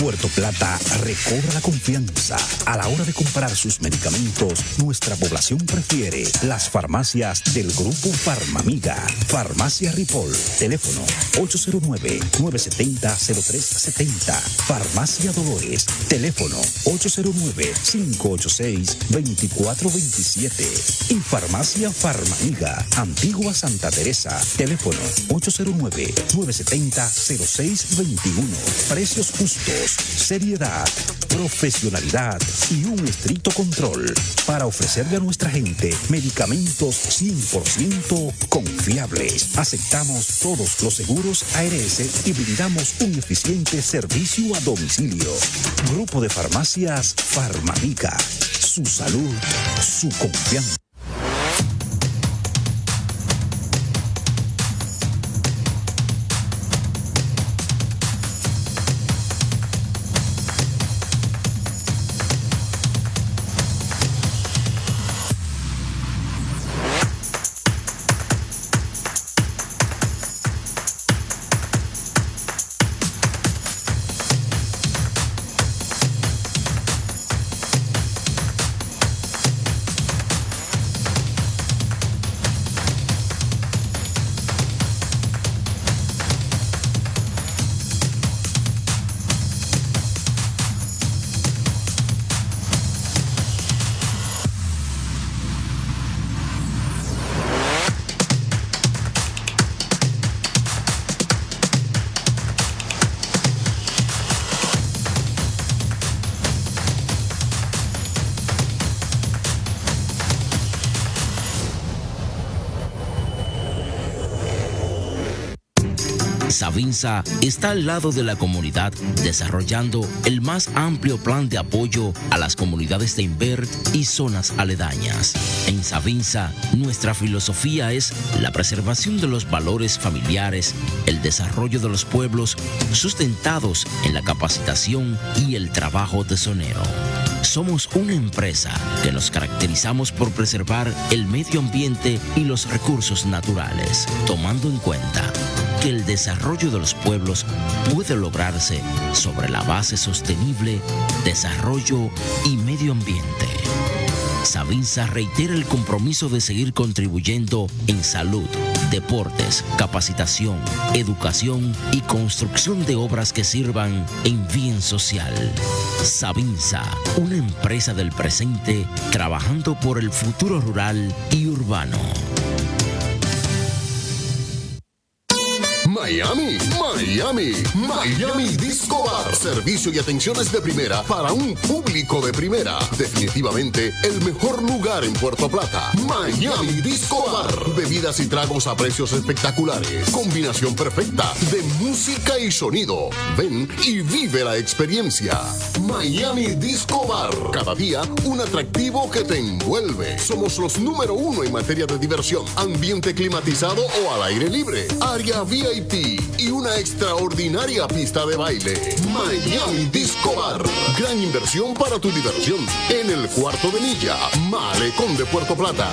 Puerto Plata recobra la confianza. A la hora de comprar sus medicamentos, nuestra población prefiere las farmacias del Grupo Farmamiga. Farmacia Ripoll. Teléfono 809-970-0370. Farmacia Dolores. Teléfono 809-586-2427. Y Farmacia Farmamiga. Antigua Santa Teresa. Teléfono 809-970-0621. Precios justos, seriedad, profesionalidad y un estricto control para ofrecerle a nuestra gente medicamentos 100% confiables. Aceptamos todos los seguros ARS y brindamos un eficiente servicio a domicilio. Grupo de farmacias Farmamica. Su salud, su confianza. Está al lado de la comunidad desarrollando el más amplio plan de apoyo a las comunidades de Invert y zonas aledañas. En Savinza, nuestra filosofía es la preservación de los valores familiares, el desarrollo de los pueblos sustentados en la capacitación y el trabajo tesonero. Somos una empresa que nos caracterizamos por preservar el medio ambiente y los recursos naturales, tomando en cuenta que el desarrollo de los pueblos puede lograrse sobre la base sostenible, desarrollo y medio ambiente. Savinza reitera el compromiso de seguir contribuyendo en salud, deportes, capacitación, educación y construcción de obras que sirvan en bien social. Savinza, una empresa del presente trabajando por el futuro rural y urbano. Miami, Miami, Miami Disco Bar. Servicio y atenciones de primera para un público de primera. Definitivamente el mejor lugar en Puerto Plata. Miami Disco Bar. Bebidas y tragos a precios espectaculares. Combinación perfecta de música y sonido. Ven y vive la experiencia. Miami Disco Bar. Cada día un atractivo que te envuelve. Somos los número uno en materia de diversión. Ambiente climatizado o al aire libre. Área VIP y una extraordinaria pista de baile. Miami Disco Bar. Gran inversión para tu diversión. En el cuarto de milla. Malecón de Puerto Plata.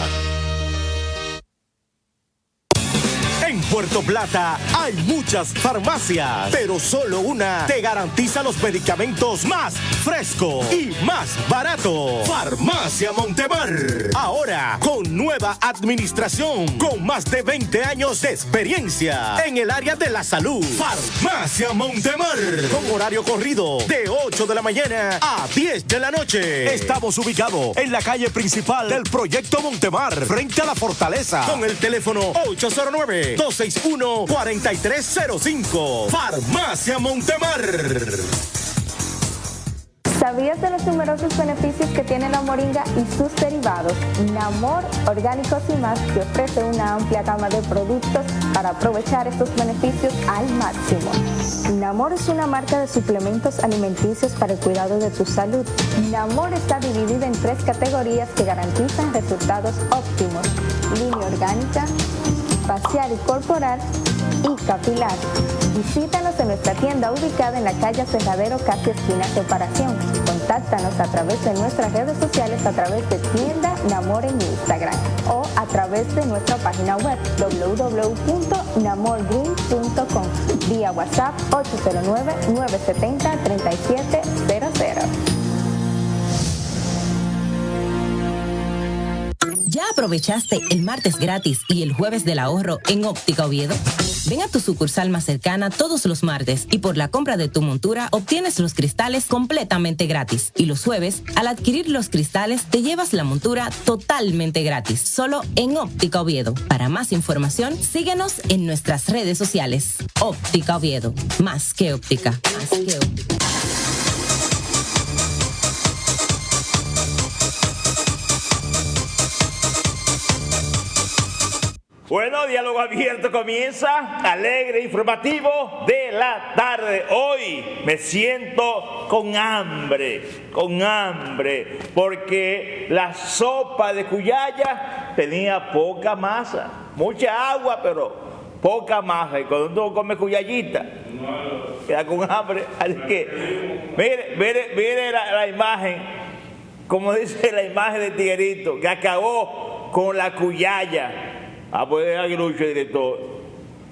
Puerto Plata hay muchas farmacias, pero solo una te garantiza los medicamentos más frescos y más baratos. Farmacia Montemar. Ahora con nueva administración, con más de 20 años de experiencia en el área de la salud. Farmacia Montemar. Con horario corrido de 8 de la mañana a 10 de la noche. Estamos ubicados en la calle principal del proyecto Montemar, frente a la fortaleza, con el teléfono 809 261-4305. Farmacia Montemar. ¿Sabías de los numerosos beneficios que tiene la moringa y sus derivados? Namor Orgánicos y más que ofrece una amplia gama de productos para aprovechar estos beneficios al máximo. Namor es una marca de suplementos alimenticios para el cuidado de tu salud. Namor está dividida en tres categorías que garantizan resultados óptimos. Línea orgánica, facial y corporal y capilar. Visítanos en nuestra tienda ubicada en la calle Cerradero, casi esquina Separación. Contáctanos a través de nuestras redes sociales a través de tienda Namor en Instagram o a través de nuestra página web www.namorgreen.com vía WhatsApp 809 ¿Ya aprovechaste el martes gratis y el jueves del ahorro en Óptica Oviedo? Ven a tu sucursal más cercana todos los martes y por la compra de tu montura obtienes los cristales completamente gratis. Y los jueves, al adquirir los cristales, te llevas la montura totalmente gratis, solo en Óptica Oviedo. Para más información, síguenos en nuestras redes sociales. Óptica Oviedo, más que óptica, más que óptica. Bueno, diálogo abierto comienza, alegre, informativo de la tarde. Hoy me siento con hambre, con hambre, porque la sopa de cuyaya tenía poca masa, mucha agua, pero poca masa. Y cuando uno come cuyayita, queda con hambre. Así que, mire, mire, mire la, la imagen, como dice la imagen de Tiguerito, que acabó con la cuyaya Ah, pues es Aguilucho director.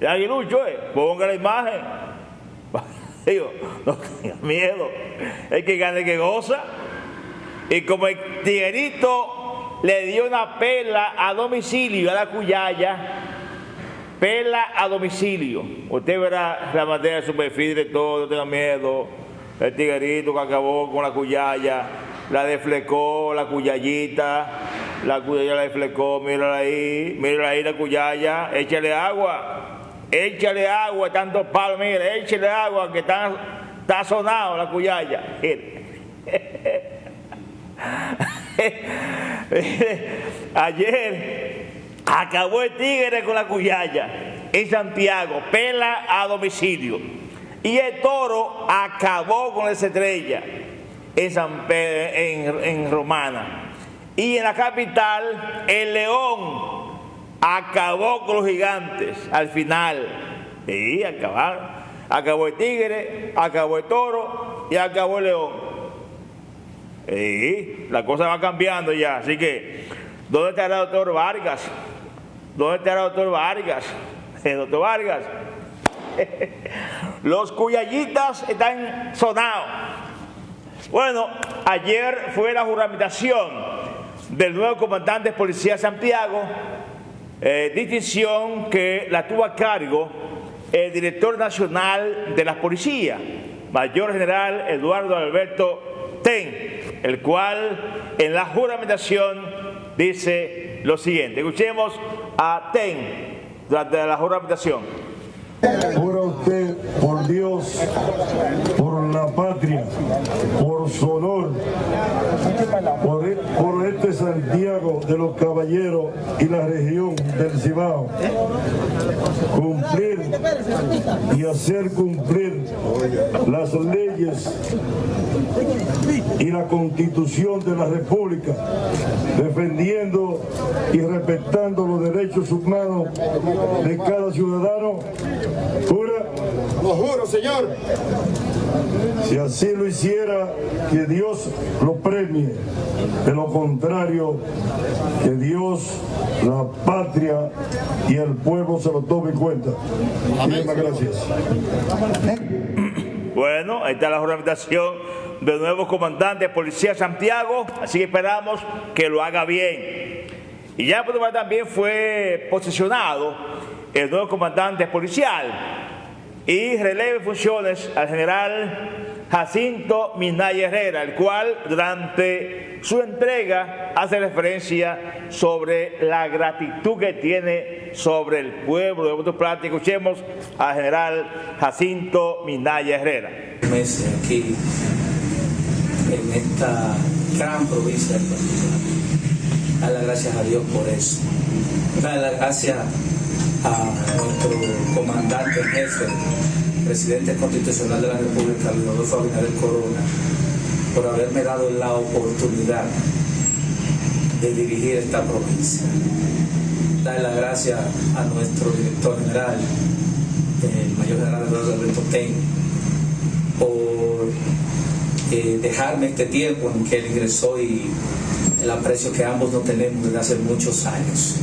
Es Aguilucho, eh. Ponga la imagen. Digo, no tenga miedo. El que gane que goza. Y como el tiguerito le dio una pela a domicilio a la cuyaya, pela a domicilio. Usted verá la materia de su perfil todo, no tenga miedo. El tiguerito que acabó con la cuyaya, la deflecó, la cuyayita la cuyaya la deflecó, mírala ahí, mírala ahí la cuyaya, échale agua, échale agua, tanto palo, mire, échale agua que está, está sonado la cuyaya. Ayer acabó el tigre con la cuyaya en Santiago, pela a domicilio. Y el toro acabó con esa estrella en, San en, en Romana. Y en la capital, el león acabó con los gigantes al final. Sí, acabaron. Acabó el tigre, acabó el toro y acabó el león. Sí, la cosa va cambiando ya. Así que, ¿dónde está el doctor Vargas? ¿Dónde está el doctor Vargas? El doctor Vargas. Los cuyayitas están sonados. Bueno, ayer fue la juramentación del nuevo comandante de Policía Santiago, eh, distinción que la tuvo a cargo el director nacional de la policía, mayor general Eduardo Alberto Ten, el cual en la juramentación dice lo siguiente. Escuchemos a Ten durante la juramentación. Dios, por la patria, por su honor, por, e, por, este Santiago de los Caballeros y la región del Cibao, cumplir y hacer cumplir las leyes y la constitución de la República, defendiendo y respetando los derechos humanos de cada ciudadano. Lo juro, señor. Si así lo hiciera, que Dios lo premie. De lo contrario, que Dios, la patria y el pueblo se lo tome en cuenta. Muchas gracias. Bueno, ahí está la juramentación del nuevo comandante de Policía Santiago, así que esperamos que lo haga bien. Y ya también fue posicionado el nuevo comandante policial y releve funciones al general Jacinto Minaya Herrera, el cual durante su entrega hace referencia sobre la gratitud que tiene sobre el pueblo de Puerto Plata. Escuchemos al general Jacinto Minaya Herrera. aquí en esta gran provincia Dar las gracias a Dios por eso. Dar las gracias a nuestro comandante en jefe, presidente constitucional de la República, Rodolfo Abinader Corona, por haberme dado la oportunidad de dirigir esta provincia. Dar las gracias a nuestro director general, el mayor general Alberto Ten, por eh, dejarme este tiempo en que él ingresó y el aprecio que ambos no tenemos desde hace muchos años.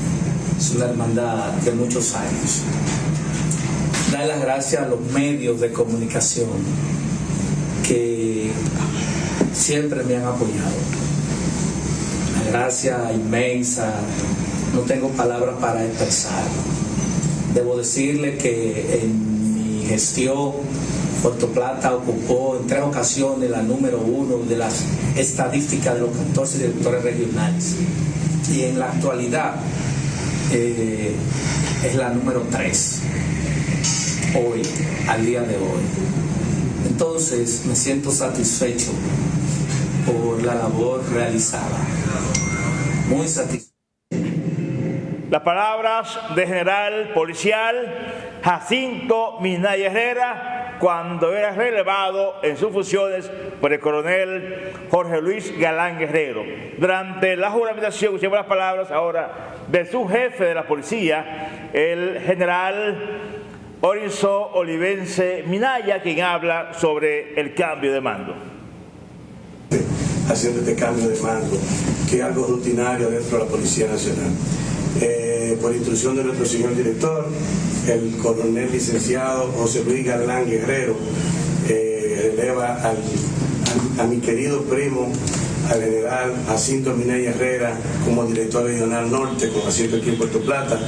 Es una hermandad de muchos años. Dar las gracias a los medios de comunicación que siempre me han apoyado. Una gracia inmensa, no tengo palabras para expresar. Debo decirle que en mi gestión Puerto Plata ocupó en tres ocasiones la número uno de las estadísticas de los 14 directores regionales. Y en la actualidad eh, es la número tres, hoy, al día de hoy. Entonces me siento satisfecho por la labor realizada. Muy satisfecho. Las palabras de general policial Jacinto Minaya Herrera cuando era relevado en sus funciones por el coronel Jorge Luis Galán Guerrero. Durante la juramentación, escuchemos las palabras ahora de su jefe de la policía, el general Orizzo Olivense Minaya, quien habla sobre el cambio de mando. Haciendo este cambio de mando, que es algo rutinario dentro de la Policía Nacional. Eh, por instrucción de nuestro señor director, el coronel licenciado José Luis Galán Guerrero eh, eleva a mi querido primo, al general Jacinto Minaya Herrera, como director regional norte, con asiento aquí en Puerto Plata.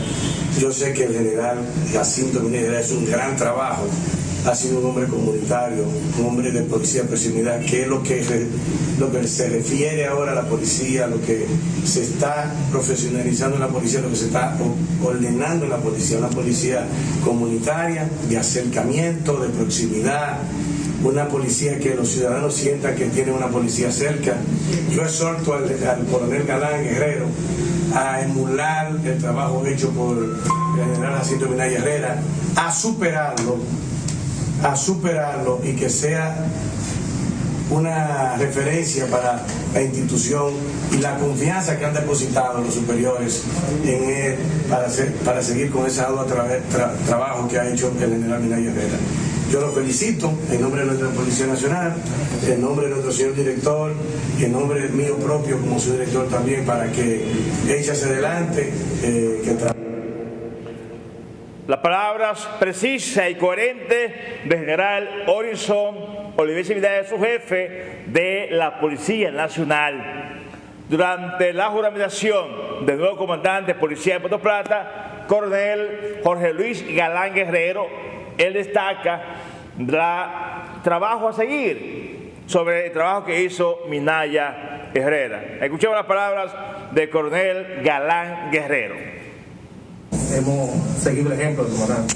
Yo sé que el general Jacinto Minaya Herrera es un gran trabajo ha sido un hombre comunitario, un hombre de policía de proximidad, que es lo que, lo que se refiere ahora a la policía, lo que se está profesionalizando en la policía, lo que se está ordenando en la policía, una policía comunitaria, de acercamiento, de proximidad, una policía que los ciudadanos sientan que tiene una policía cerca. Yo exhorto al, al coronel Galán Guerrero a emular el trabajo hecho por el general Jacinto Minaya Herrera, a superarlo a superarlo y que sea una referencia para la institución y la confianza que han depositado los superiores en él para, para seguir con ese arduo trabajo que ha hecho el general Minaya Herrera. Yo lo felicito en nombre de nuestra Policía Nacional, en nombre de nuestro señor director, en nombre mío propio como su director también, para que hacia adelante, eh, que las palabras precisas y coherentes del general Horizon Oliver de su jefe de la Policía Nacional. Durante la juramentación del nuevo comandante de Policía de Puerto Plata, coronel Jorge Luis Galán Guerrero, él destaca el trabajo a seguir sobre el trabajo que hizo Minaya Herrera. Escuchemos las palabras del coronel Galán Guerrero hemos seguido el ejemplo del comandante.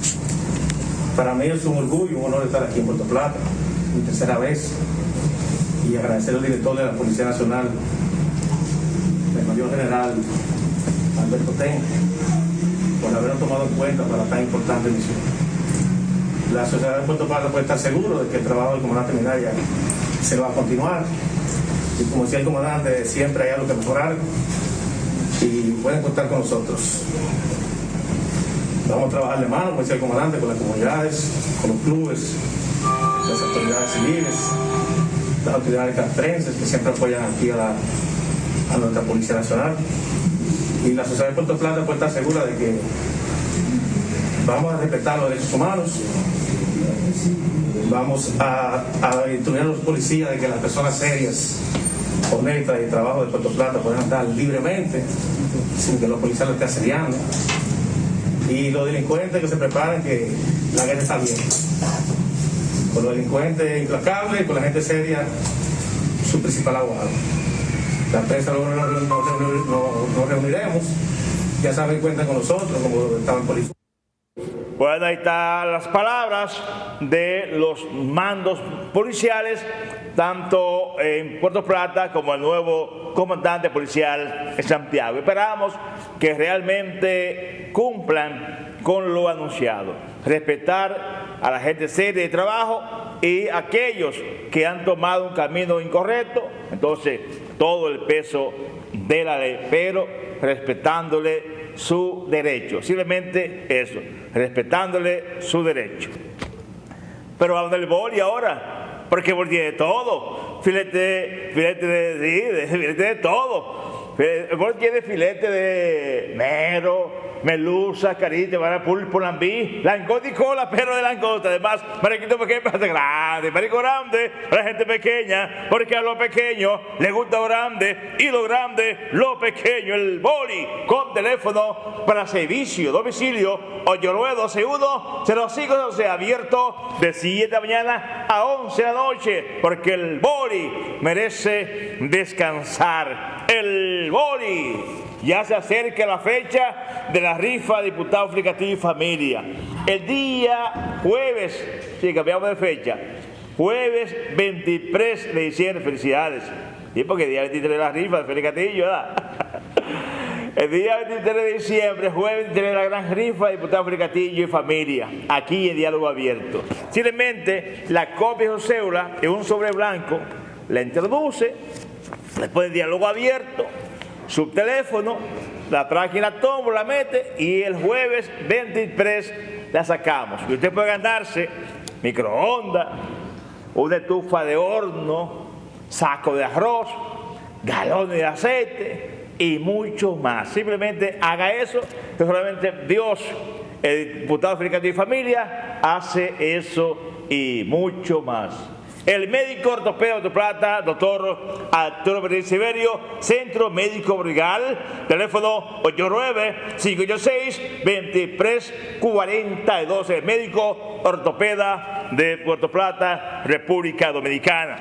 Para mí es un orgullo, un honor estar aquí en Puerto Plata, mi tercera vez, y agradecer al director de la Policía Nacional, el mayor general Alberto Ten, por habernos tomado en cuenta para tan importante misión. La sociedad de Puerto Plata puede estar seguro de que el trabajo del comandante Minaya se va a continuar. Y como decía el comandante, siempre hay algo que mejorar y pueden contar con nosotros. Vamos a trabajar de mano, como el comandante, con las comunidades, con los clubes, las autoridades civiles, las autoridades castrenses que siempre apoyan aquí a, nuestra Policía Nacional. Y la sociedad de Puerto Plata puede estar segura de que vamos a respetar los derechos humanos, vamos a, a instruir a los policías de que las personas serias, honestas y de trabajo de Puerto Plata puedan estar libremente, sin que los policías lo estén asediando y los delincuentes que se preparan que la guerra está bien. Con los delincuentes implacables, con la gente seria, su principal abogado. La prensa luego nos, reuniremos, ya saben, cuentan con nosotros, como estaban policía. Bueno, ahí están las palabras de los mandos policiales, tanto en Puerto Plata como el nuevo comandante policial en Santiago. Esperamos que realmente cumplan con lo anunciado, respetar a la gente seria de trabajo y aquellos que han tomado un camino incorrecto, entonces todo el peso de la ley, pero respetándole su derecho. Simplemente eso, respetándole su derecho. Pero hablando del boli ahora, porque boli tiene todo. Filete, filete de, filete de todo. El boli tiene filete de mero, melusa, carita, pulpo, lambí, langosta y cola, perro de langosta. Además, mariquito pequeño para grande, marico grande para gente pequeña, porque a lo pequeño le gusta lo grande y lo grande lo pequeño. El boli con teléfono para servicio, domicilio, 8921 05 se abierto de 7 de la mañana a 11 de la noche, porque el boli merece descansar. El boli ya se acerca la fecha de la rifa diputado aplicativo y familia. El día jueves, sí, cambiamos de fecha, jueves 23 de diciembre, felicidades. Y porque el día 23 de la rifa de Félix ¿verdad? El día 23 de diciembre, jueves 23 de la gran rifa de diputado Félix y familia, aquí en Diálogo Abierto. Simplemente la copia de su cédula en un sobre blanco, la introduce, después diálogo abierto, su teléfono, la trae en la tómbola, la mete y el jueves 23 la sacamos. Y usted puede ganarse microondas, una estufa de horno, saco de arroz, galones de aceite y mucho más. Simplemente haga eso, que solamente Dios, el diputado africano y familia, hace eso y mucho más. El médico ortopeda de Plata, doctor Arturo Pérez Siberio, Centro Médico Brigal, teléfono 89-586-2342, el médico ortopeda de Puerto Plata, República Dominicana.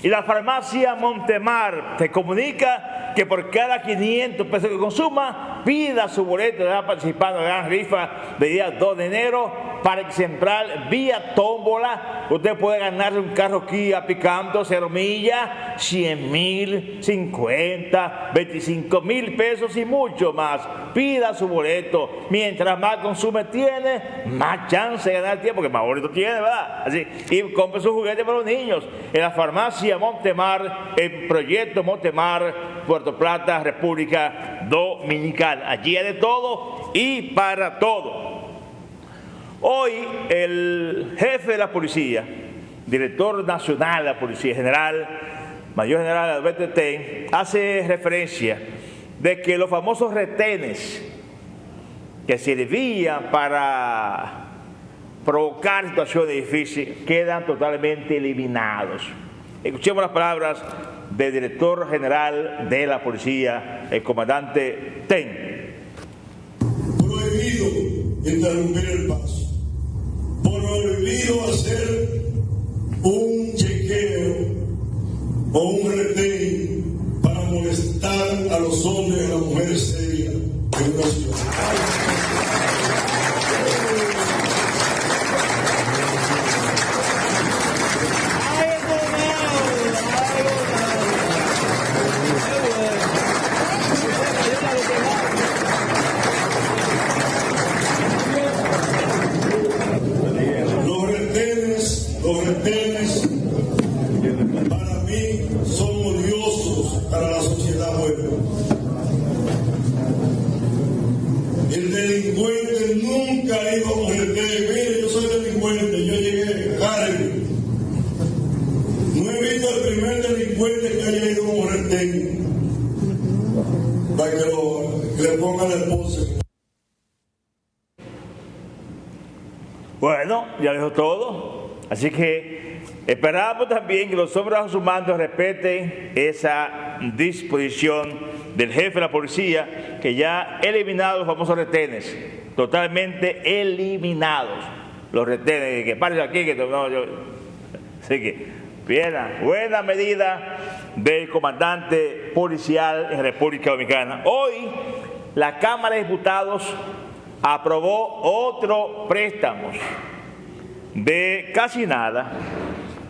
Y la farmacia Montemar te comunica que por cada 500 pesos que consuma, pida su boleto de participando en la gran rifa de día 2 de enero Parque Central, vía tómbola. Usted puede ganarse un carro Kia Picanto, cero millas, 100 mil, 50, 25 mil pesos y mucho más. Pida su boleto. Mientras más consume tiene, más chance de ganar tiempo, porque más boleto tiene, ¿verdad? Así. Y compre su juguete para los niños. En la farmacia Montemar, el proyecto Montemar, Puerto Plata, República Dominicana. Allí hay de todo y para todo. Hoy el jefe de la policía, director nacional de la Policía General, Mayor General Alberto Ten, hace referencia de que los famosos retenes que servían para provocar situaciones difíciles quedan totalmente eliminados. Escuchemos las palabras del director general de la policía, el comandante Ten. Prohibido interrumpir el paso prohibido hacer un chequeo o un retén para molestar a los hombres y a las mujeres serias en una ciudad. Así que esperamos también que los hombres mando respeten esa disposición del jefe de la policía que ya ha eliminado los famosos retenes, totalmente eliminados. Los retenes, que paren aquí, que no, yo. Así que, buena, buena medida del comandante policial en República Dominicana. Hoy, la Cámara de Diputados aprobó otro préstamo de casi nada,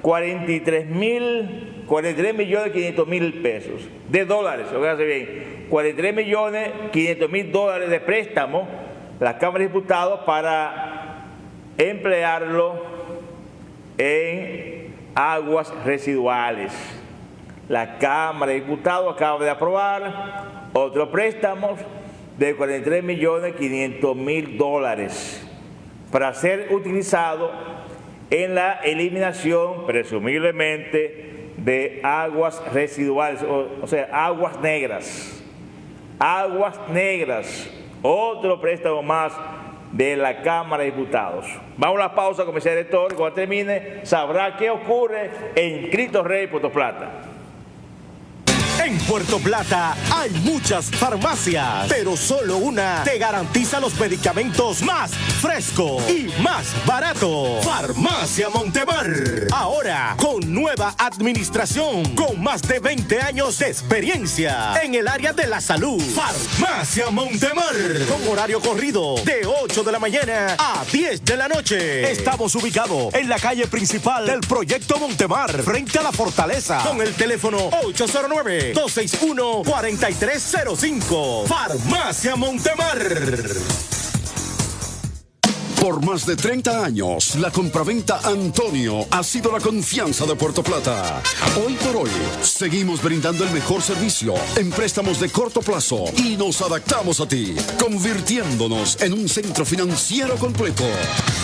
43 mil, 43 millones 500 mil pesos de dólares, bien, 43 millones 500 mil dólares de préstamo la Cámara de Diputados para emplearlo en aguas residuales. La Cámara de Diputados acaba de aprobar otro préstamo de 43 millones 500 mil dólares para ser utilizado en la eliminación, presumiblemente, de aguas residuales, o, sea, aguas negras. Aguas negras. Otro préstamo más de la Cámara de Diputados. Vamos a la pausa, comisario director. Cuando termine, sabrá qué ocurre en Cristo Rey, Puerto Plata. En Puerto Plata hay muchas farmacias, pero solo una te garantiza los medicamentos más frescos y más barato. Farmacia Montemar. Ahora con nueva administración, con más de 20 años de experiencia en el área de la salud. Farmacia Montemar. Con horario corrido de 8 de la mañana a 10 de la noche. Estamos ubicados en la calle principal del proyecto Montemar, frente a la fortaleza, con el teléfono 809 261-4305. Farmacia Montemar. Por más de 30 años, la compraventa Antonio ha sido la confianza de Puerto Plata. Hoy por hoy, seguimos brindando el mejor servicio en préstamos de corto plazo y nos adaptamos a ti, convirtiéndonos en un centro financiero completo.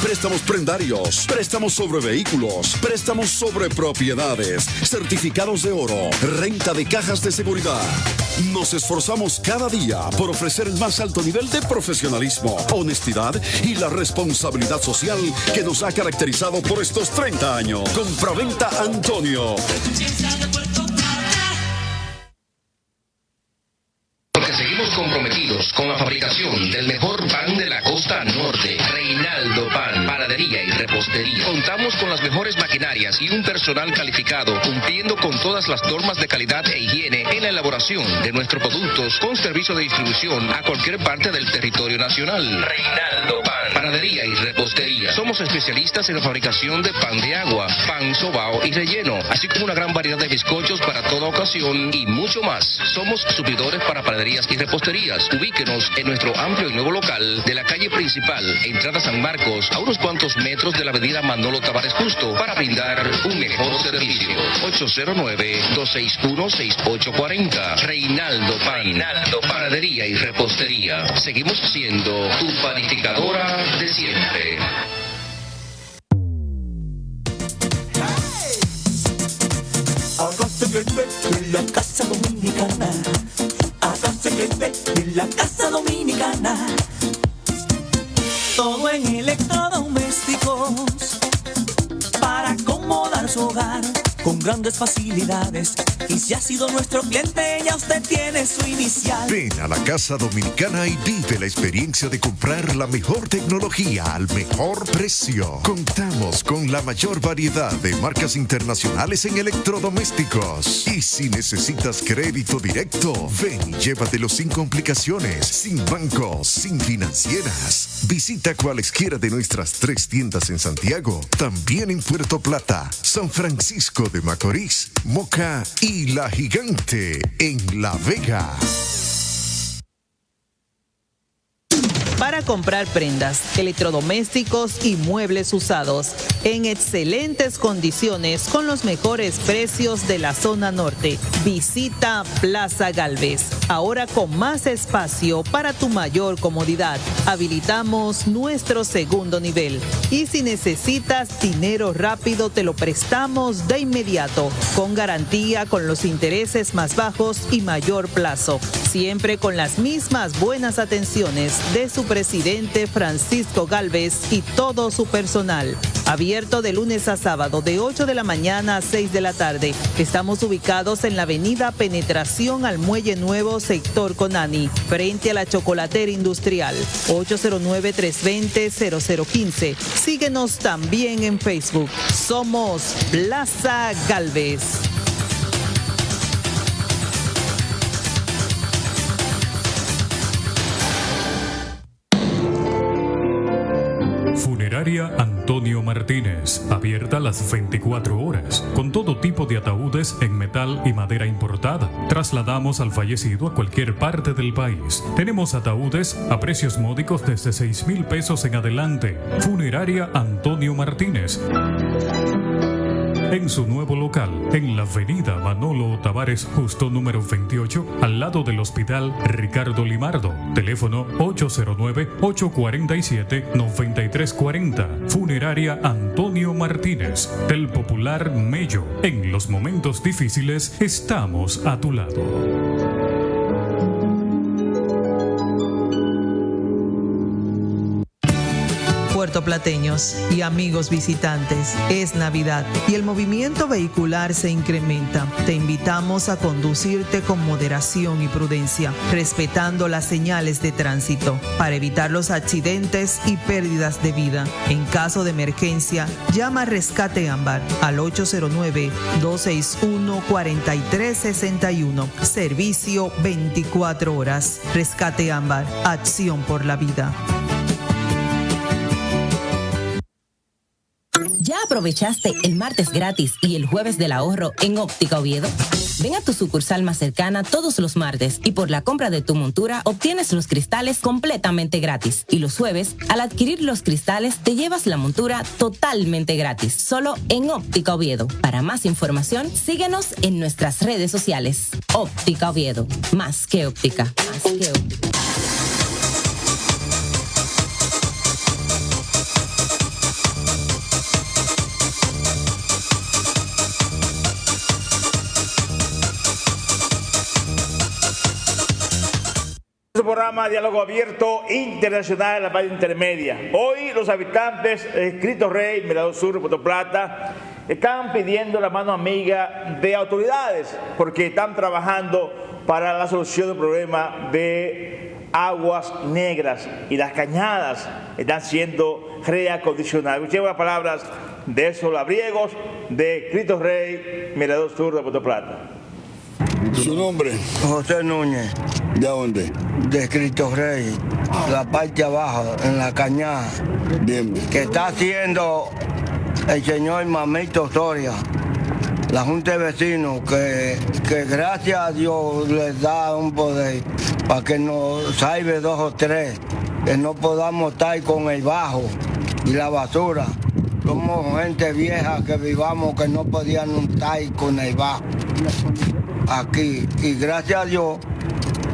Préstamos prendarios, préstamos sobre vehículos, préstamos sobre propiedades, certificados de oro, renta de cajas de seguridad. Nos esforzamos cada día por ofrecer el más alto nivel de profesionalismo, honestidad y la responsabilidad responsabilidad social que nos ha caracterizado por estos 30 años. Compraventa Antonio. Porque seguimos comprometidos con la fabricación del mejor pan de la costa norte, Reinaldo Pan, panadería y repostería. Contamos con las mejores maquinarias y un personal calificado, cumpliendo con todas las normas de calidad e higiene en la elaboración de nuestros productos con servicio de distribución a cualquier parte del territorio nacional. Reinaldo Pan, panadería y repostería. Somos especialistas en la fabricación de pan de agua, pan sobao y relleno, así como una gran variedad de bizcochos para toda ocasión y mucho más. Somos suplidores para panaderías y reposterías. Ubíquenos en nuestro amplio y nuevo local de la calle principal, entrada San Marcos, a unos cuantos metros de la avenida Manolo Tavares Justo, para brindar un mejor servicio. 809-261-6840. Reinaldo Pan. Reinaldo Panadería y Repostería. Seguimos siendo tu panificadora de siempre. Acá se en la casa dominicana. Acá se en la casa dominicana. Todo en electrodomésticos para acomodar su hogar con grandes facilidades. Y si ha sido nuestro cliente, ya usted tiene su inicial. Ven a la Casa Dominicana y vive la experiencia de comprar la mejor tecnología al mejor precio. Contamos con la mayor variedad de marcas internacionales en electrodomésticos. Y si necesitas crédito directo, ven y llévatelo sin complicaciones, sin bancos, sin financieras. Visita cualesquiera de nuestras tres tiendas en Santiago, también en Puerto Plata, San Francisco de Macorís, Moca y La Gigante en La Vega. Para comprar prendas, electrodomésticos y muebles usados en excelentes condiciones con los mejores precios de la zona norte. Visita Plaza Galvez, ahora con más espacio para tu mayor comodidad. Habilitamos nuestro segundo nivel y si necesitas dinero rápido te lo prestamos de inmediato, con garantía con los intereses más bajos y mayor plazo, siempre con las mismas buenas atenciones de su presidente Francisco Galvez y todo su personal. Abierto de lunes a sábado de 8 de la mañana a 6 de la tarde. Estamos ubicados en la avenida Penetración al Muelle Nuevo, sector Conani, frente a la Chocolatera Industrial. 809-320-0015. Síguenos también en Facebook. Somos Plaza Galvez. Funeraria Antonio Martínez, abierta las 24 horas, con todo tipo de ataúdes en metal y madera importada. Trasladamos al fallecido a cualquier parte del país. Tenemos ataúdes a precios módicos desde 6 mil pesos en adelante. Funeraria Antonio Martínez. En su nuevo local, en la avenida Manolo Tavares Justo número 28, al lado del Hospital Ricardo Limardo. Teléfono 809-847-9340. Funeraria Antonio Martínez, del popular Mello. En los momentos difíciles estamos a tu lado. Puertoplateños y amigos visitantes, es Navidad y el movimiento vehicular se incrementa. Te invitamos a conducirte con moderación y prudencia, respetando las señales de tránsito para evitar los accidentes y pérdidas de vida. En caso de emergencia, llama a Rescate Ámbar al 809-261-4361. Servicio 24 horas. Rescate Ámbar. Acción por la vida. Aprovechaste el martes gratis y el jueves del ahorro en Óptica Oviedo? Ven a tu sucursal más cercana todos los martes y por la compra de tu montura obtienes los cristales completamente gratis. Y los jueves, al adquirir los cristales, te llevas la montura totalmente gratis, solo en Óptica Oviedo. Para más información, síguenos en nuestras redes sociales. Óptica Oviedo, más que óptica, más que óptica. Programa Diálogo Abierto Internacional de la Valle Intermedia. Hoy los habitantes de Cristo Rey, Mirador Sur, Puerto Plata, están pidiendo la mano amiga de autoridades porque están trabajando para la solución del problema de aguas negras y las cañadas están siendo reacondicionadas. Escuchemos las palabras de esos labriegos de Cristo Rey, Mirador Sur de Puerto Plata. ¿Su nombre? José Núñez. ¿De dónde? De Cristo Rey, la parte abajo, en la cañada. Bien. Que está haciendo el señor Mamito Soria, la Junta de Vecinos, que, que gracias a Dios les da un poder para que nos salve dos o tres, que no podamos estar con el bajo y la basura. Somos gente vieja que vivamos que no podían estar con el bajo aquí. Y gracias a Dios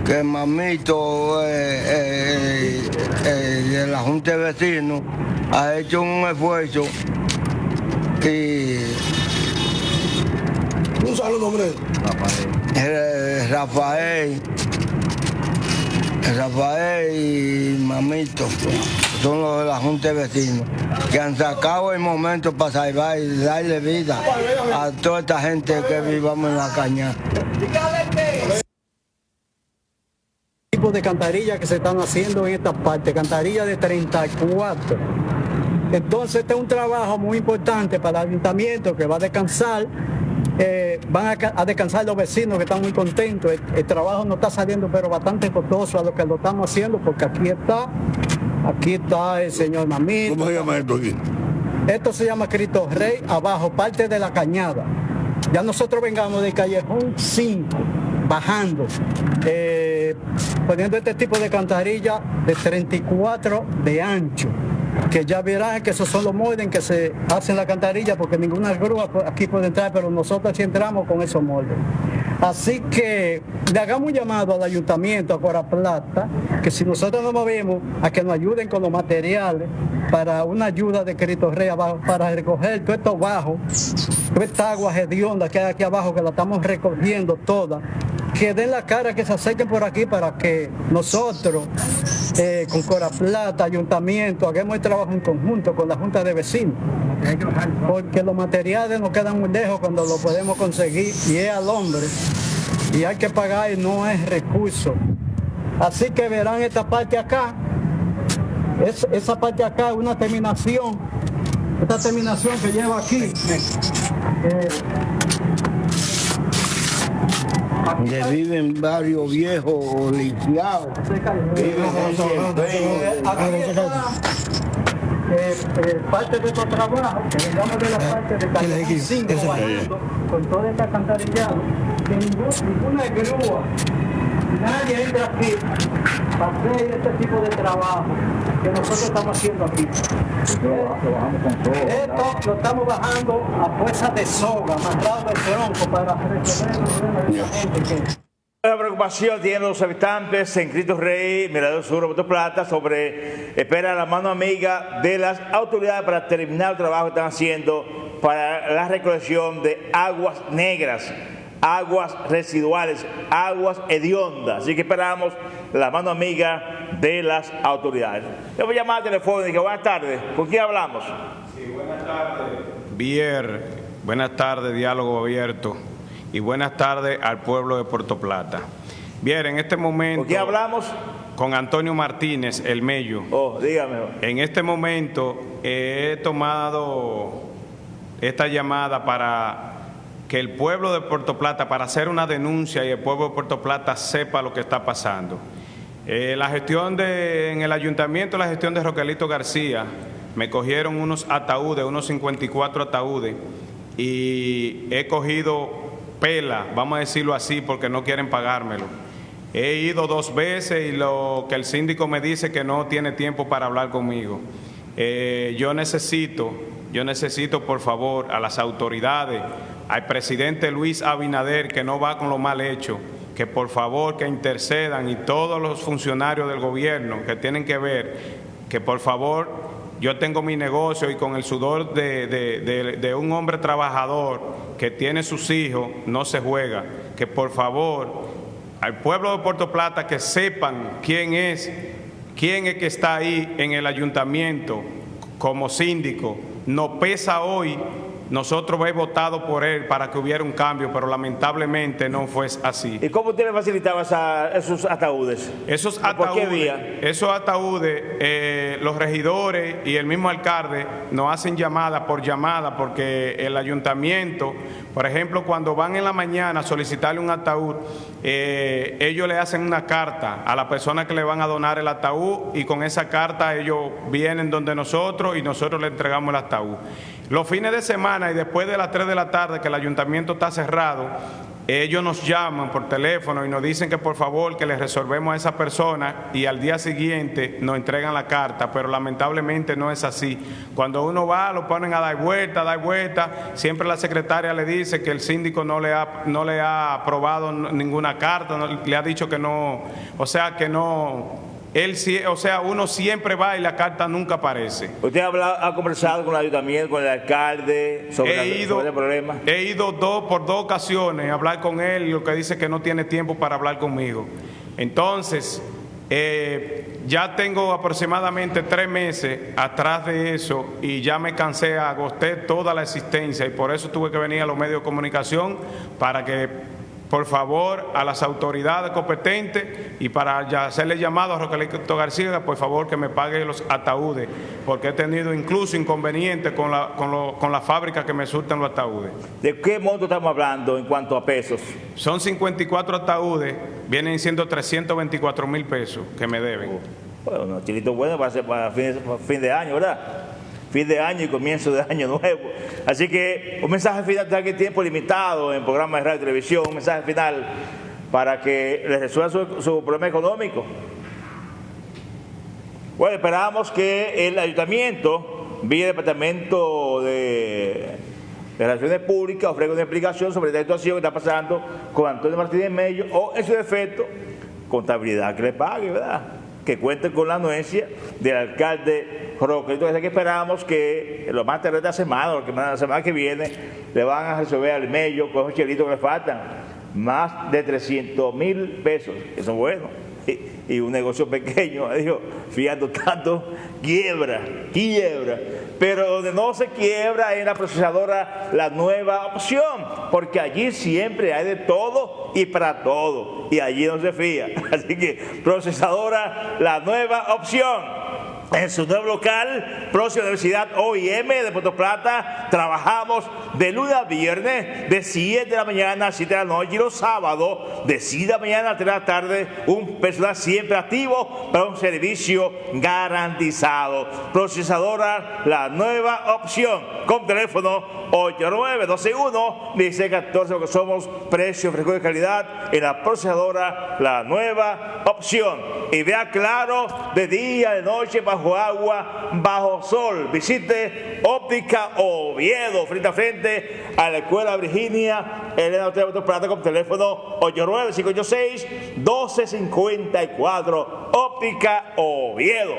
que mamito eh, eh, eh, de la Junta de Vecinos ha hecho un esfuerzo y... Un saludo, hombre. Rafael. Rafael y Mamito son los de la Junta de Vecinos que han sacado el momento para salvar y darle vida a toda esta gente que vivamos en la caña. Tipo de cantarillas que se están haciendo en esta parte, cantarillas de 34. Entonces este es un trabajo muy importante para el ayuntamiento que va a descansar eh, van a, descansar los vecinos que están muy contentos. El, trabajo no está saliendo, pero bastante costoso a lo que lo estamos haciendo, porque aquí está, aquí está el señor Mamito. ¿Cómo se llama esto aquí? Esto se llama Cristo Rey, abajo, parte de la cañada. Ya nosotros vengamos de Callejón 5, bajando, eh, poniendo este tipo de cantarilla de 34 de ancho que ya verán que esos son los moldes en que se hacen la cantarilla porque ninguna grúa aquí puede entrar, pero nosotros sí entramos con esos moldes. Así que le hagamos un llamado al ayuntamiento, a Cora Plata, que si nosotros nos movemos, a que nos ayuden con los materiales para una ayuda de Cristo Rey abajo, para recoger todo esto bajo, toda esta agua hedionda que hay aquí abajo, que la estamos recogiendo toda, que den la cara, que se acerquen por aquí para que nosotros, eh, con Cora Plata, ayuntamiento, hagamos el trabajo en conjunto con la Junta de Vecinos. Porque los materiales nos quedan muy lejos cuando lo podemos conseguir y es al hombre. Y hay que pagar y no es recurso. Así que verán esta parte acá. Es, esa parte acá una terminación. Esta terminación que lleva aquí. Eh, que viven varios viejos lisiados. Eh, eh, parte de estos trabajos, que digamos de la parte de Calle 5, con toda esta cantarillada, que ninguna grúa nadie entra aquí para hacer este tipo de trabajo que nosotros estamos haciendo aquí. Esto lo estamos bajando a fuerza de soga, amarrado de tronco para resolver la gente. La preocupación tienen los habitantes en Cristo Rey, Mirador Sur, Puerto Plata, sobre espera la mano amiga de las autoridades para terminar el trabajo que están haciendo para la recolección de aguas negras, aguas residuales, aguas hediondas. Así que esperamos la mano amiga de las autoridades. Le voy a llamar al teléfono y dije, buenas tardes, ¿con quién hablamos? Sí, buenas tardes. Bier, buenas tardes, diálogo abierto y buenas tardes al pueblo de Puerto Plata. Bien, en este momento... ¿Con quién hablamos? Con Antonio Martínez, el Mello. Oh, dígame. En este momento he tomado esta llamada para que el pueblo de Puerto Plata, para hacer una denuncia y el pueblo de Puerto Plata sepa lo que está pasando. Eh, la gestión de, en el ayuntamiento, la gestión de Roquelito García, me cogieron unos ataúdes, unos 54 ataúdes, y he cogido pela, vamos a decirlo así, porque no quieren pagármelo. He ido dos veces y lo que el síndico me dice que no tiene tiempo para hablar conmigo. Eh, yo necesito, yo necesito por favor a las autoridades, al presidente Luis Abinader que no va con lo mal hecho, que por favor que intercedan y todos los funcionarios del gobierno que tienen que ver, que por favor yo tengo mi negocio y con el sudor de, de, un hombre trabajador que tiene sus hijos, no se juega. Que por favor, al pueblo de Puerto Plata que sepan quién es, quién es que está ahí en el ayuntamiento como síndico. No pesa hoy nosotros hemos votado por él para que hubiera un cambio, pero lamentablemente no fue así. ¿Y cómo tiene facilitado esos ataúdes? Esos ataúdes, Esos ataúdes, eh, los regidores y el mismo alcalde nos hacen llamada por llamada porque el ayuntamiento, por ejemplo, cuando van en la mañana a solicitarle un ataúd, eh, ellos le hacen una carta a la persona que le van a donar el ataúd y con esa carta ellos vienen donde nosotros y nosotros le entregamos el ataúd. Los fines de semana y después de las 3 de la tarde que el ayuntamiento está cerrado, ellos nos llaman por teléfono y nos dicen que por favor que les resolvemos a esa persona y al día siguiente nos entregan la carta, pero lamentablemente no es así. Cuando uno va, lo ponen a dar vuelta, a dar vuelta, siempre la secretaria le dice que el síndico no le ha, no le ha aprobado ninguna carta, le ha dicho que no, o sea que no él, o sea, uno siempre va y la carta nunca aparece. ¿Usted ha, ha conversado con el ayuntamiento, con el alcalde sobre, el problema? He ido dos, por dos ocasiones a hablar con él y lo que dice que no tiene tiempo para hablar conmigo. Entonces, eh, ya tengo aproximadamente tres meses atrás de eso y ya me cansé, agosté toda la existencia y por eso tuve que venir a los medios de comunicación para que por favor, a las autoridades competentes y para hacerle llamado a Roquelito García, por favor, que me pague los ataúdes, porque he tenido incluso inconvenientes con la, con, la fábrica que me surten los ataúdes. ¿De qué monto estamos hablando en cuanto a pesos? Son 54 ataúdes, vienen siendo 324 mil pesos que me deben. bueno, chilito bueno para, para fin de año, ¿verdad? Fin de año y comienzo de año nuevo. Así que un mensaje final, ya que tiempo limitado en programas de radio y televisión, un mensaje final para que les resuelva su, problema económico. Bueno, esperamos que el ayuntamiento, vía Departamento de, Relaciones Públicas, ofrezca una explicación sobre esta situación que está pasando con Antonio Martínez Mello o, en su defecto, contabilidad que le pague, ¿verdad? Que cuente con la anuencia del alcalde Roque. Entonces aquí esperamos que lo más tarde de la semana, o la semana que viene, le van a resolver al medio con esos chelitos que le faltan. Más de 300 mil pesos, eso es bueno. Y, un negocio pequeño, digo, fiando tanto, quiebra, quiebra. Pero donde no se quiebra es la procesadora la nueva opción, porque allí siempre hay de todo y para todo, y allí no se fía. Así que procesadora la nueva opción en su nuevo local, próxima Universidad OIM de Puerto Plata. Trabajamos de lunes a viernes, de 7 de la mañana a 7 de la noche y los sábados, de 7 de la mañana a 3 de la tarde. Un personal siempre activo para un servicio garantizado. Procesadora, la nueva opción, con teléfono 89-12-1-1614, porque somos precio, frescura y calidad en la procesadora La Nueva Opción. Y vea claro de día, de noche, bajo agua, bajo sol. Visite Óptica Oviedo, frente a frente a la Escuela Virginia, Elena Hotel Plata con teléfono 89-586-1254. Óptica Oviedo.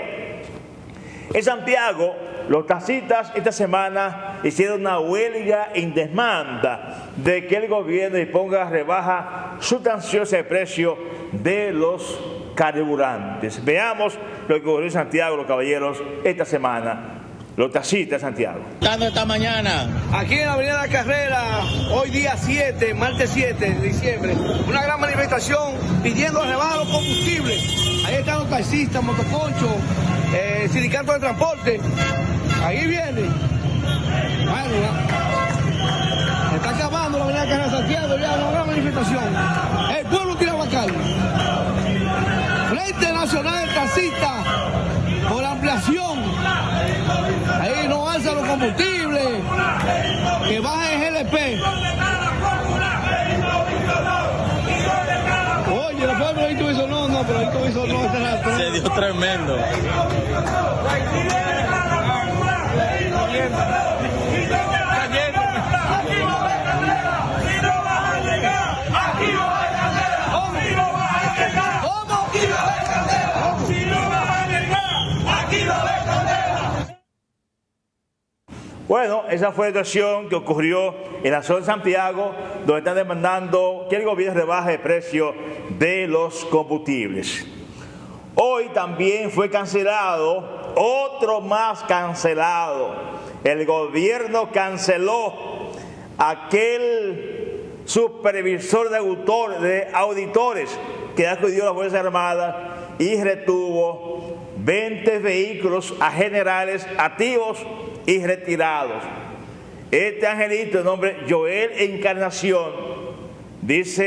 En Santiago, los taxistas esta semana hicieron una huelga en demanda de que el gobierno disponga rebaja sustanciosa de precio de los carburantes. Veamos lo que ocurrió en Santiago, los caballeros, esta semana. Los taxistas Santiago. esta mañana? Aquí en la Avenida de la Carrera, hoy día 7, martes 7 de diciembre, una gran manifestación pidiendo rebaja los combustibles. Ahí están los taxistas, motoconchos, eh, sindicato de transporte. Ahí viene. Ya. Está acabando la avenida Carrera Santiago, ya una gran manifestación. El pueblo la calle. Frente Nacional de Taxistas por ampliación. Ahí no alza los combustibles. Que baje el GLP. Oye, después del proyecto hizo no, pero el Se dio tremendo. Bueno, esa fue la situación que ocurrió en la zona de Santiago, donde están demandando que el gobierno rebaje el precio de los combustibles. Hoy también fue cancelado, otro más cancelado. El gobierno canceló aquel supervisor de, auditores que acudió a las Fuerzas Armadas y retuvo 20 vehículos a generales activos y retirados. Este angelito, de nombre Joel Encarnación, dice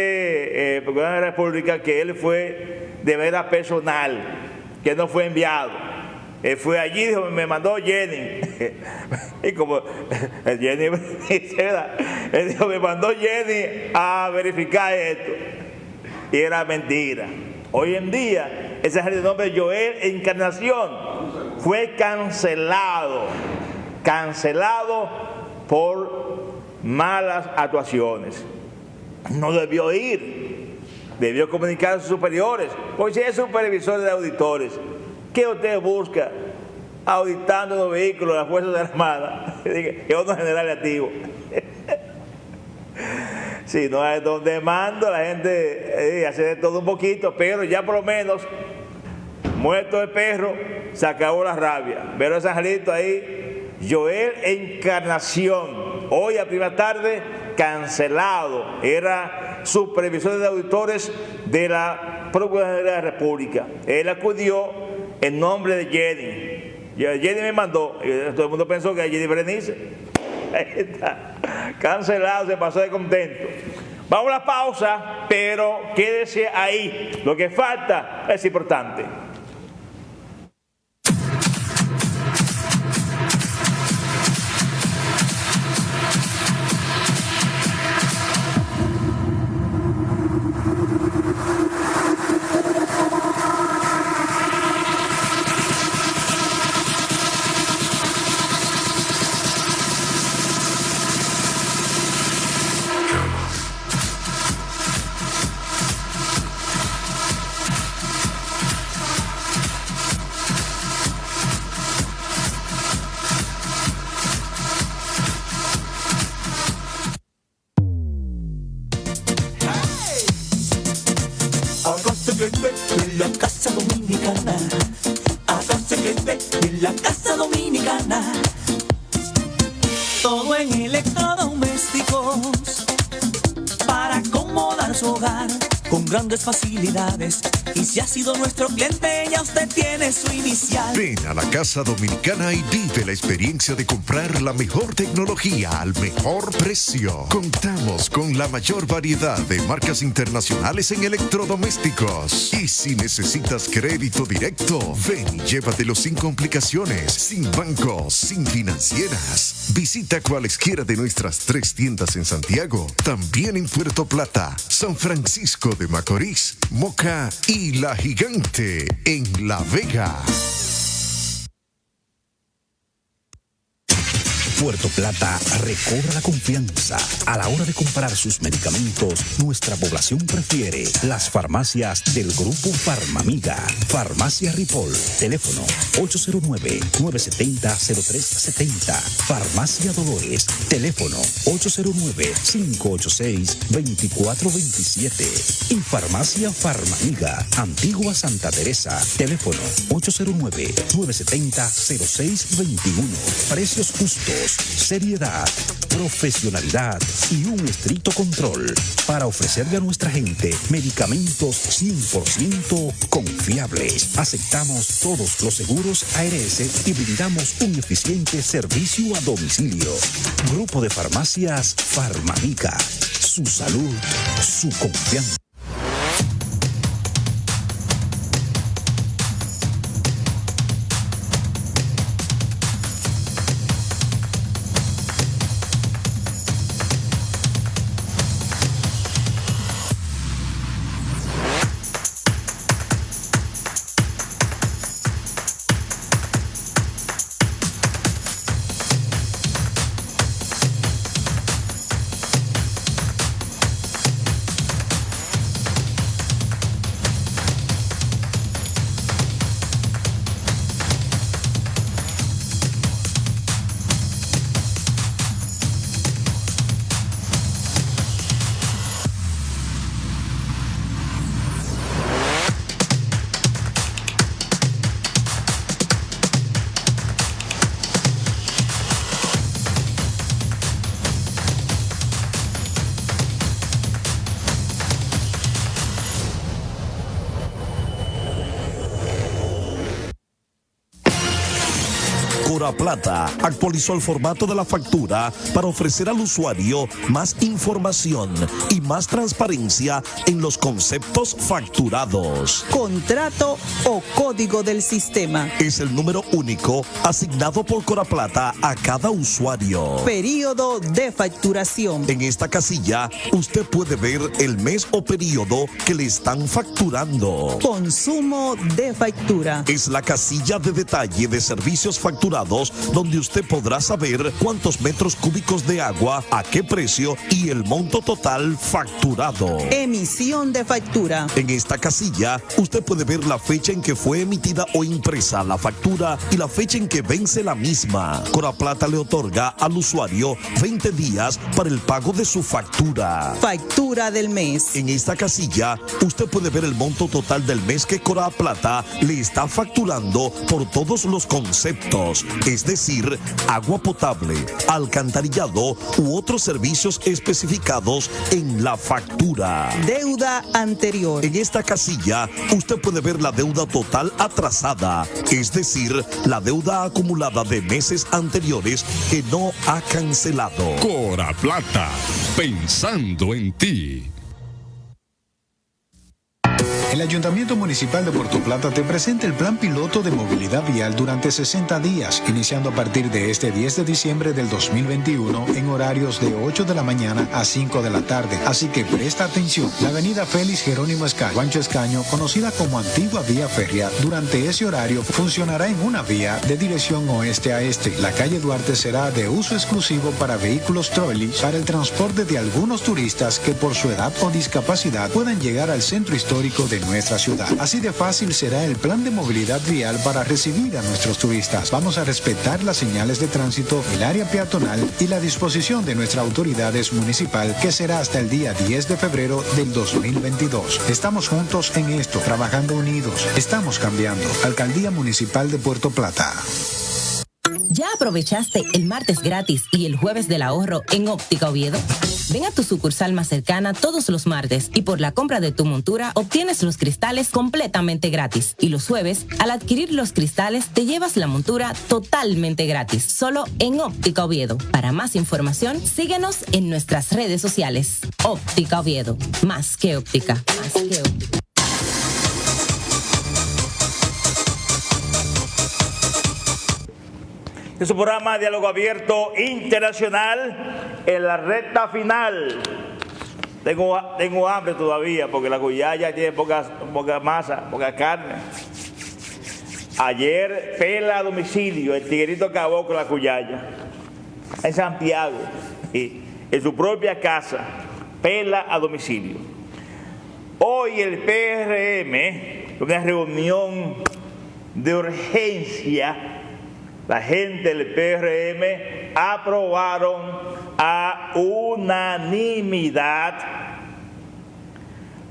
eh, de la República que él fue de manera personal, que no fue enviado. Él fue allí, dijo, me mandó Jenny. y como Jenny. Él dijo, me mandó Jenny a verificar esto. Y era mentira. Hoy en día, ese angelito de nombre Joel Encarnación fue cancelado cancelado por malas actuaciones. No debió ir, debió comunicar a sus superiores, porque si es supervisor de auditores, ¿qué usted busca auditando los vehículos de las Fuerzas Armadas? Que es un general activo. Si no es donde mando, la gente eh, hace todo un poquito, pero ya por lo menos, muerto el perro, se acabó la rabia. Pero ese angelito ahí Joel Encarnación, hoy a primera tarde cancelado, era supervisor de auditores de la Procuraduría de la República. Él acudió en nombre de Jenny. Jenny me mandó, todo el mundo pensó que era Jenny Berenice. Ahí está, cancelado, se pasó de contento. Vamos a la pausa, pero quédese ahí. Lo que falta es importante. Casa Dominicana y vive la experiencia de comprar la mejor tecnología al mejor precio. Contamos con la mayor variedad de marcas internacionales en electrodomésticos. Y si necesitas crédito directo, ven y llévatelo sin complicaciones, sin bancos, sin financieras. Visita cualesquiera de nuestras tres tiendas en Santiago, también en Puerto Plata, San Francisco de Macorís, Moca y La Gigante en La Vega. Puerto Plata recobra la confianza. A la hora de comprar sus medicamentos, nuestra población prefiere las farmacias del Grupo Farmamiga. Farmacia Ripoll. Teléfono 809-970-0370. Farmacia Dolores. Teléfono 809-586-2427. Y Farmacia Farmamiga. Antigua Santa Teresa. Teléfono 809-970-0621. Precios justos seriedad, profesionalidad y un estricto control para ofrecerle a nuestra gente medicamentos 100% confiables. Aceptamos todos los seguros ARS y brindamos un eficiente servicio a domicilio. Grupo de farmacias Farmamica. Su salud, su confianza. Plata actualizó el formato de la factura para ofrecer al usuario más información y más transparencia en los conceptos facturados. Contrato o código del sistema. Es el número único asignado por Cora Plata a cada usuario. Período de facturación. En esta casilla usted puede ver el mes o periodo que le están facturando. Consumo de factura. Es la casilla de detalle de servicios facturados donde usted podrá saber cuántos metros cúbicos de agua, a qué precio y el monto total facturado. Emisión de factura. En esta casilla usted puede ver la fecha en que fue emitida o impresa la factura y la fecha en que vence la misma. Cora Plata le otorga al usuario 20 días para el pago de su factura. Factura del mes. En esta casilla usted puede ver el monto total del mes que Cora Plata le está facturando por todos los conceptos, es decir, agua potable, alcantarillado u otros servicios especificados en la factura. Deuda anterior. En esta casilla usted puede ver la deuda total atrasada, es decir, la deuda acumulada de meses anteriores que no ha cancelado. Cora Plata, pensando en ti. El Ayuntamiento Municipal de Puerto Plata te presenta el Plan Piloto de Movilidad Vial durante 60 días, iniciando a partir de este 10 de diciembre del 2021 en horarios de 8 de la mañana a 5 de la tarde. Así que presta atención. La avenida Félix Jerónimo Escaño, Juancho Escaño, conocida como Antigua Vía Férrea, durante ese horario funcionará en una vía de dirección oeste a este. La calle Duarte será de uso exclusivo para vehículos trolley para el transporte de algunos turistas que por su edad o discapacidad puedan llegar al centro histórico de nuestra ciudad. Así de fácil será el plan de movilidad vial para recibir a nuestros turistas. Vamos a respetar las señales de tránsito, el área peatonal y la disposición de nuestras autoridades municipal que será hasta el día 10 de febrero del 2022. Estamos juntos en esto, trabajando unidos. Estamos cambiando. Alcaldía Municipal de Puerto Plata. Ya aprovechaste el martes gratis y el jueves del ahorro en Óptica Oviedo? Ven a tu sucursal más cercana todos los martes y por la compra de tu montura obtienes los cristales completamente gratis. Y los jueves, al adquirir los cristales, te llevas la montura totalmente gratis, solo en Óptica Oviedo. Para más información, síguenos en nuestras redes sociales. Óptica Oviedo, más que óptica, más que óptica. Es un programa Diálogo Abierto Internacional en la recta final. Tengo, tengo hambre todavía porque la cuyaya tiene poca, poca masa, poca carne. Ayer pela a domicilio, el tiguerito acabó con la cuyaya. En Santiago, en su propia casa, pela a domicilio. Hoy el PRM, una reunión de urgencia la gente del PRM aprobaron a unanimidad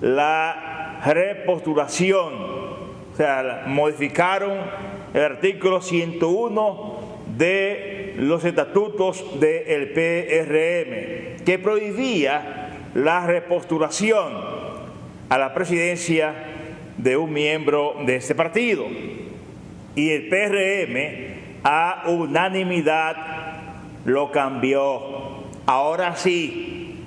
la repostulación, o sea, modificaron el artículo 101 de los estatutos del PRM, que prohibía la repostulación a la presidencia de un miembro de este partido. Y el PRM a unanimidad lo cambió. Ahora sí,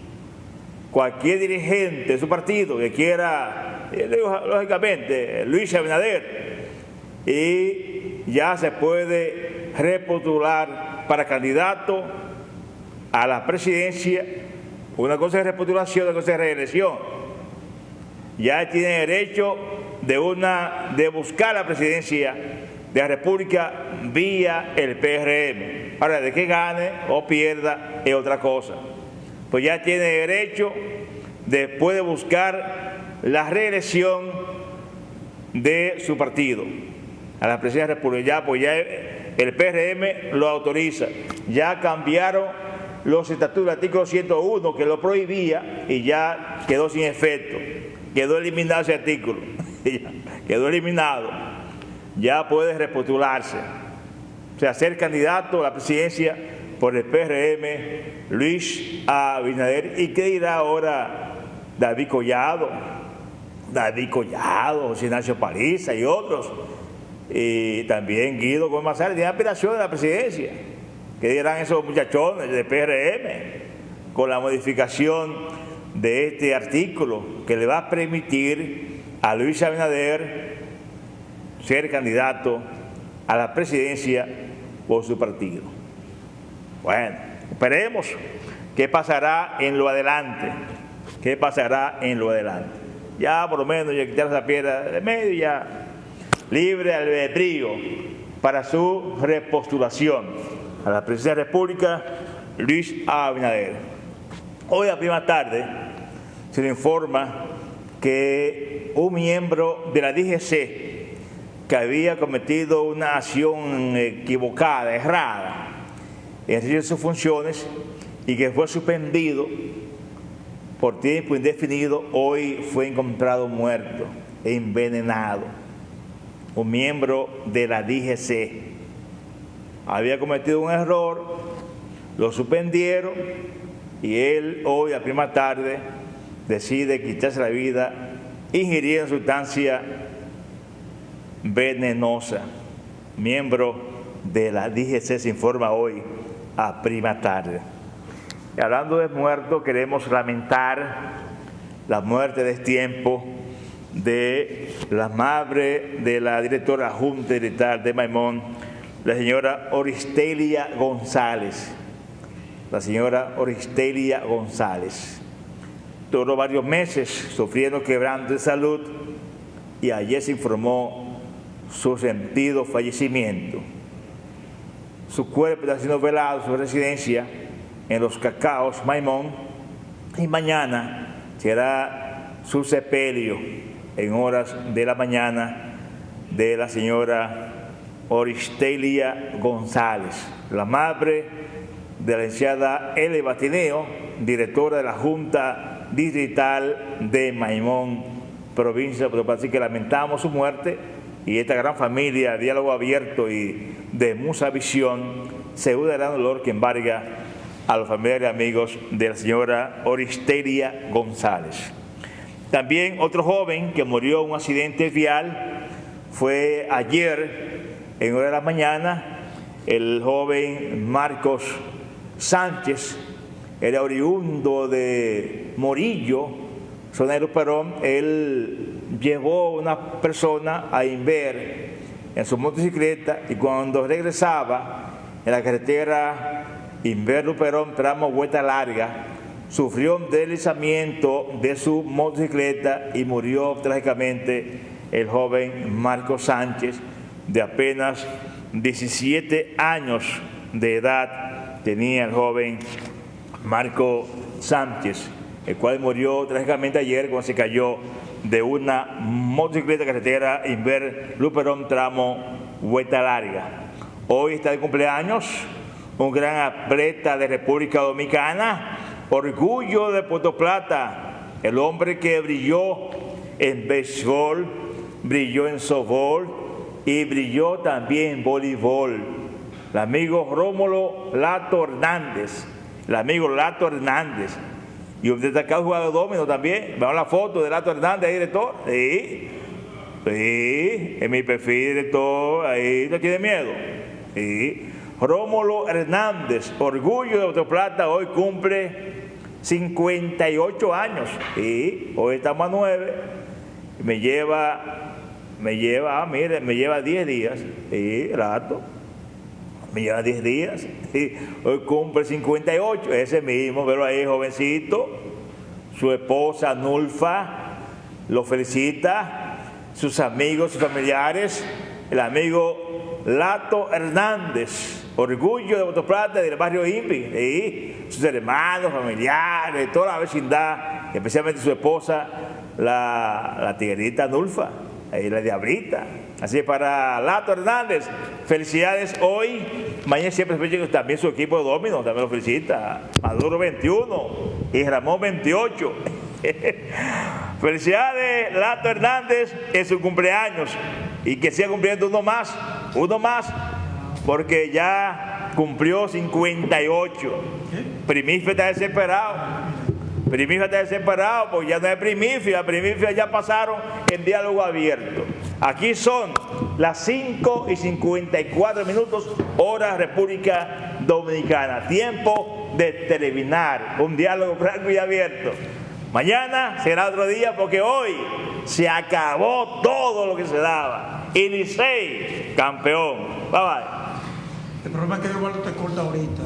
cualquier dirigente de su partido que quiera, eh, lógicamente, Luis Abinader, y ya se puede repostular para candidato a la presidencia. Una cosa es repostulación, otra cosa es reelección. Ya tiene derecho de, una, de buscar la presidencia de la República vía el PRM. Ahora, de que gane o pierda es otra cosa. Pues ya tiene derecho, después de buscar la reelección de su partido a la presidencia de la República. Ya, pues ya el PRM lo autoriza. Ya cambiaron los estatutos del artículo 101 que lo prohibía y ya quedó sin efecto. Quedó eliminado ese artículo. quedó eliminado ya puede repostularse, o sea, ser candidato a la presidencia por el PRM, Luis Abinader. ¿Y qué dirá ahora David Collado? David Collado, José Ignacio Paliza y otros. Y también Guido Gómez tiene aspiración de la presidencia. ¿Qué dirán esos muchachones del PRM con la modificación de este artículo que le va a permitir a Luis Abinader ser candidato a la presidencia por su partido. Bueno, esperemos qué pasará en lo adelante, qué pasará en lo adelante. Ya por lo menos ya quitar esa piedra de medio ya libre albedrío para su repostulación a la presidencia de la República, Luis Abinader. Hoy a prima tarde se le informa que un miembro de la DGC que había cometido una acción equivocada, errada, en sus funciones y que fue suspendido por tiempo indefinido, hoy fue encontrado muerto e envenenado. Un miembro de la DGC había cometido un error, lo suspendieron y él hoy a prima tarde decide quitarse la vida ingiriendo sustancia venenosa. Miembro de la DGC se informa hoy a prima tarde. Hablando de muertos, queremos lamentar la muerte de este tiempo de la madre de la directora Junta de Maimón, la señora Oristelia González. La señora Oristelia González. Duró varios meses sufriendo quebranto de salud y ayer se informó su sentido fallecimiento. Su cuerpo está siendo velado, su residencia en los cacaos Maimón y mañana será su sepelio en horas de la mañana de la señora Oristelia González, la madre de la licenciada L. Batineo, directora de la Junta Digital de Maimón, provincia de Así que lamentamos su muerte y esta gran familia, diálogo abierto y de mucha visión, se une el gran dolor que embarga a los familiares y amigos de la señora Oristeria González. También otro joven que murió en un accidente vial fue ayer, en hora de la mañana, el joven Marcos Sánchez, era oriundo de Morillo, de Perón, él llevó a una persona a Inver en su motocicleta y cuando regresaba en la carretera Inver Perón, tramo vuelta larga, sufrió un deslizamiento de su motocicleta y murió trágicamente el joven Marco Sánchez, de apenas 17 años de edad, tenía el joven Marco Sánchez, el cual murió trágicamente ayer cuando se cayó de una motocicleta carretera Inver Luperón tramo vuelta larga. Hoy está de cumpleaños un gran atleta de República Dominicana, orgullo de Puerto Plata, el hombre que brilló en béisbol, brilló en softball y brilló también en voleibol. El amigo Rómulo Lato Hernández, el amigo Lato Hernández, y un destacado jugador de domino también. Veamos la foto de Lato Hernández ahí, director. Sí, sí, en mi perfil, director, ahí no tiene miedo. Sí. Rómulo Hernández, orgullo de Autoplata, hoy cumple 58 años. Y hoy estamos a 9. Me lleva, me lleva, ah, mire, me lleva 10 días. Y rato. Me lleva 10 días. Hoy cumple 58. Ese mismo, pero ahí jovencito. Su esposa Nulfa lo felicita. Sus amigos y familiares. El amigo Lato Hernández orgullo de Botoplata del barrio Impi, y sus hermanos, familiares, toda la vecindad, especialmente su esposa, la, la tiguerita Nulfa, ahí la diablita. Así para Lato Hernández, felicidades hoy, mañana siempre también su equipo de domino, también lo felicita, Maduro 21 y Ramón 28. Felicidades, Lato Hernández, en su cumpleaños y que siga cumpliendo uno más, uno más porque ya cumplió 58. Primicia está desesperado. Primicia está desesperado porque ya no es primicia, primicia ya pasaron en diálogo abierto. Aquí son las 5 y 54 minutos, hora República Dominicana. Tiempo de terminar un diálogo franco y abierto. Mañana será otro día porque hoy se acabó todo lo que se daba. Y campeón. Bye bye. El problema es que Eduardo te corta ahorita.